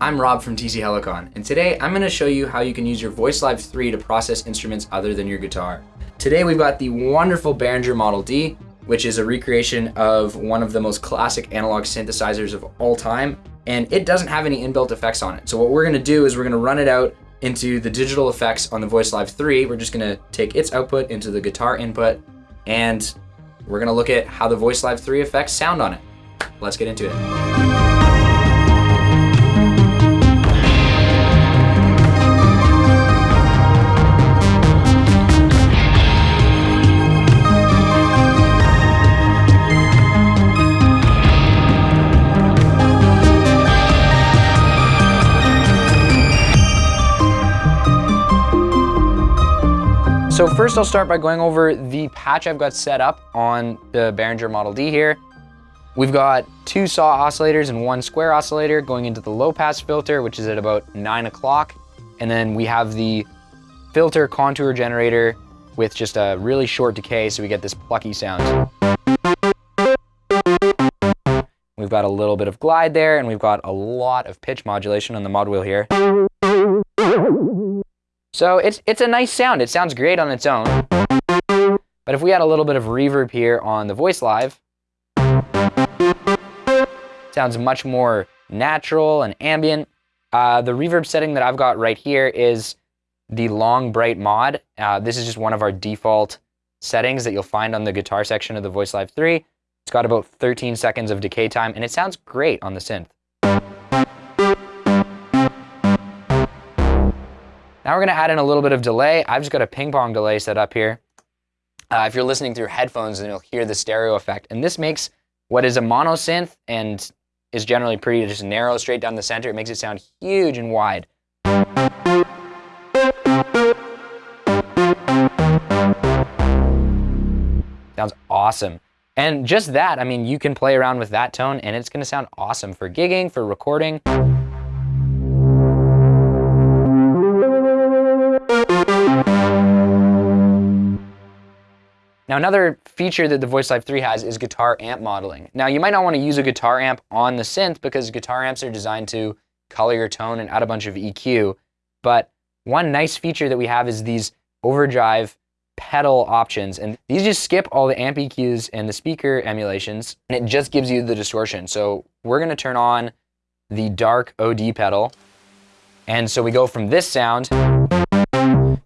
I'm Rob from TC Helicon, and today I'm going to show you how you can use your VoiceLive 3 to process instruments other than your guitar. Today we've got the wonderful Behringer Model D, which is a recreation of one of the most classic analog synthesizers of all time, and it doesn't have any inbuilt effects on it. So what we're going to do is we're going to run it out into the digital effects on the VoiceLive 3. We're just going to take its output into the guitar input, and we're going to look at how the VoiceLive 3 effects sound on it. Let's get into it. So first I'll start by going over the patch I've got set up on the Behringer Model D here. We've got two saw oscillators and one square oscillator going into the low pass filter, which is at about nine o'clock. And then we have the filter contour generator with just a really short decay so we get this plucky sound. We've got a little bit of glide there and we've got a lot of pitch modulation on the mod wheel here. So it's, it's a nice sound. It sounds great on its own. But if we add a little bit of reverb here on the voice live, sounds much more natural and ambient. Uh, the reverb setting that I've got right here is the long bright mod. Uh, this is just one of our default settings that you'll find on the guitar section of the Voice Live 3. It's got about 13 seconds of decay time and it sounds great on the synth. Now we're gonna add in a little bit of delay. I've just got a ping pong delay set up here. Uh, if you're listening through headphones, then you'll hear the stereo effect. And this makes what is a mono synth and is generally pretty just narrow straight down the center. It makes it sound huge and wide. Sounds awesome. And just that, I mean, you can play around with that tone and it's gonna sound awesome for gigging, for recording. Now another feature that the VoiceLive 3 has is guitar amp modeling. Now you might not want to use a guitar amp on the synth because guitar amps are designed to color your tone and add a bunch of EQ, but one nice feature that we have is these overdrive pedal options and these just skip all the amp EQs and the speaker emulations and it just gives you the distortion. So we're going to turn on the dark OD pedal and so we go from this sound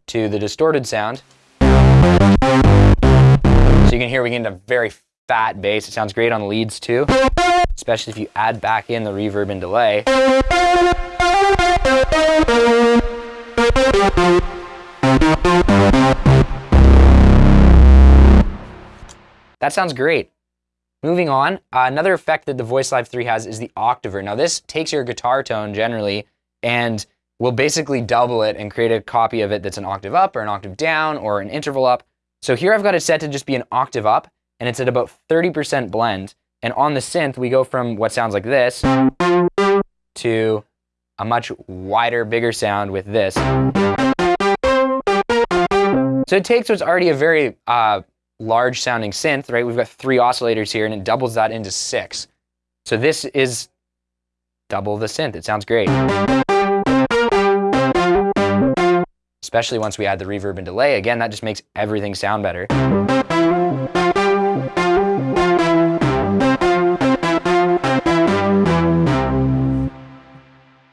to the distorted sound so you can hear we get a very fat bass. It sounds great on leads too, especially if you add back in the reverb and delay. That sounds great. Moving on, uh, another effect that the Voice Live 3 has is the octaver. Now this takes your guitar tone generally and will basically double it and create a copy of it that's an octave up or an octave down or an interval up. So here I've got it set to just be an octave up, and it's at about 30% blend. And on the synth, we go from what sounds like this to a much wider, bigger sound with this. So it takes what's already a very uh, large sounding synth, right? We've got three oscillators here, and it doubles that into six. So this is double the synth. It sounds great especially once we add the reverb and delay. Again, that just makes everything sound better.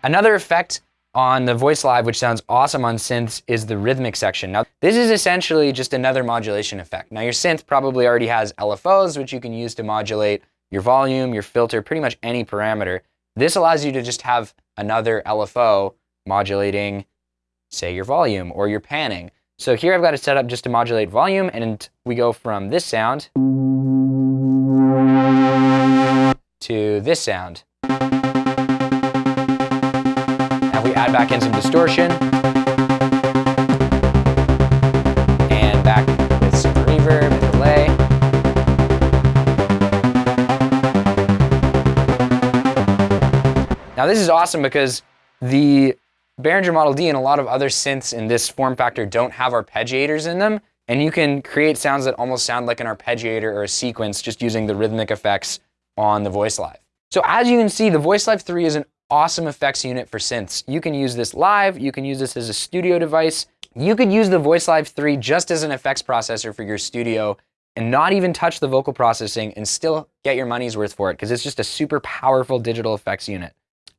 Another effect on the voice live, which sounds awesome on synths, is the rhythmic section. Now, this is essentially just another modulation effect. Now, your synth probably already has LFOs, which you can use to modulate your volume, your filter, pretty much any parameter. This allows you to just have another LFO modulating say your volume or your panning. So here I've got it set up just to modulate volume and we go from this sound to this sound. Now we add back in some distortion and back with some reverb and delay. Now this is awesome because the Behringer Model D and a lot of other synths in this form factor don't have arpeggiators in them, and you can create sounds that almost sound like an arpeggiator or a sequence just using the rhythmic effects on the Voice Live. So as you can see, the Voice Live 3 is an awesome effects unit for synths. You can use this live, you can use this as a studio device. You could use the Voice Live 3 just as an effects processor for your studio and not even touch the vocal processing and still get your money's worth for it because it's just a super powerful digital effects unit.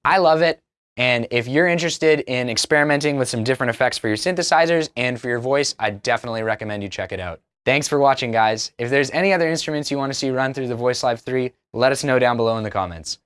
I love it. And if you're interested in experimenting with some different effects for your synthesizers and for your voice, I definitely recommend you check it out. Thanks for watching, guys. If there's any other instruments you want to see run through the Voice Live 3, let us know down below in the comments.